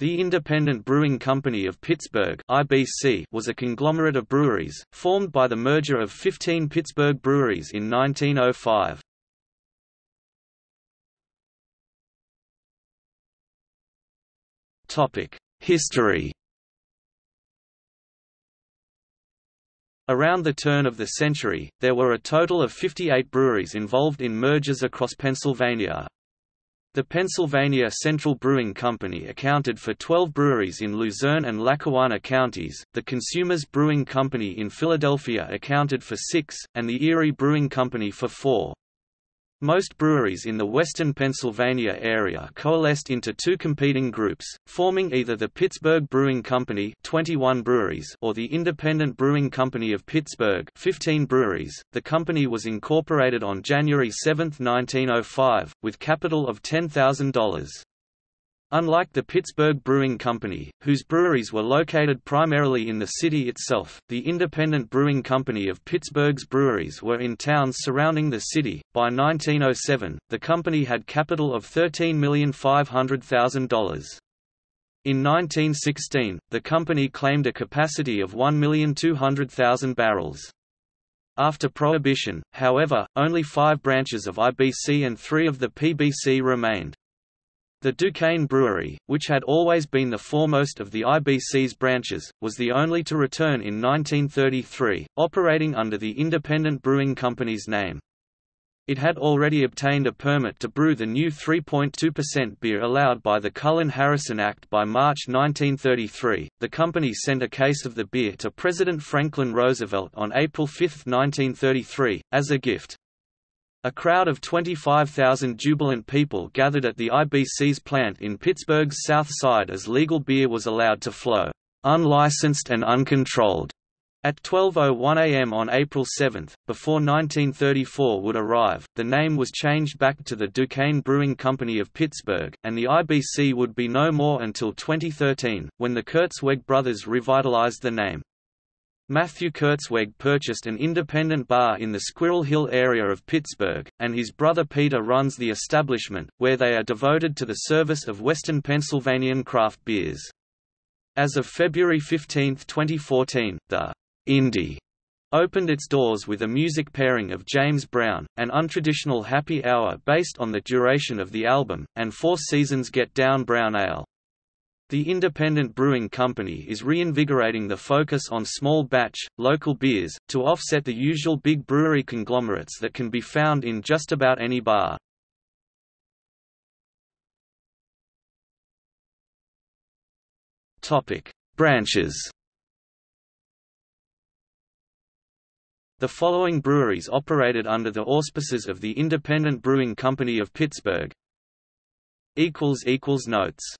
The Independent Brewing Company of Pittsburgh (IBC) was a conglomerate of breweries, formed by the merger of 15 Pittsburgh breweries in 1905. Topic: History. Around the turn of the century, there were a total of 58 breweries involved in mergers across Pennsylvania, the Pennsylvania Central Brewing Company accounted for 12 breweries in Luzerne and Lackawanna counties, the Consumers Brewing Company in Philadelphia accounted for six, and the Erie Brewing Company for four. Most breweries in the western Pennsylvania area coalesced into two competing groups, forming either the Pittsburgh Brewing Company 21 breweries or the Independent Brewing Company of Pittsburgh 15 breweries. The company was incorporated on January 7, 1905, with capital of $10,000. Unlike the Pittsburgh Brewing Company, whose breweries were located primarily in the city itself, the Independent Brewing Company of Pittsburgh's breweries were in towns surrounding the city. By 1907, the company had capital of $13,500,000. In 1916, the company claimed a capacity of 1,200,000 barrels. After Prohibition, however, only five branches of IBC and three of the PBC remained. The Duquesne Brewery, which had always been the foremost of the IBC's branches, was the only to return in 1933, operating under the Independent Brewing Company's name. It had already obtained a permit to brew the new 3.2% beer allowed by the Cullen-Harrison Act by March 1933. The company sent a case of the beer to President Franklin Roosevelt on April 5, 1933, as a gift. A crowd of 25,000 jubilant people gathered at the IBC's plant in Pittsburgh's South Side as legal beer was allowed to flow, unlicensed and uncontrolled, at 12.01 am on April 7, before 1934 would arrive, the name was changed back to the Duquesne Brewing Company of Pittsburgh, and the IBC would be no more until 2013, when the Kurzweg brothers revitalized the name. Matthew Kurzweg purchased an independent bar in the Squirrel Hill area of Pittsburgh, and his brother Peter runs the establishment, where they are devoted to the service of Western Pennsylvanian craft beers. As of February 15, 2014, the Indie opened its doors with a music pairing of James Brown, an untraditional happy hour based on the duration of the album, and Four Seasons Get Down Brown Ale. The Independent Brewing Company is reinvigorating the focus on small batch, local beers, to offset the usual big brewery conglomerates that can be found in just about any bar. Branches The following breweries operated under the auspices of the Independent Brewing Company of Pittsburgh. Notes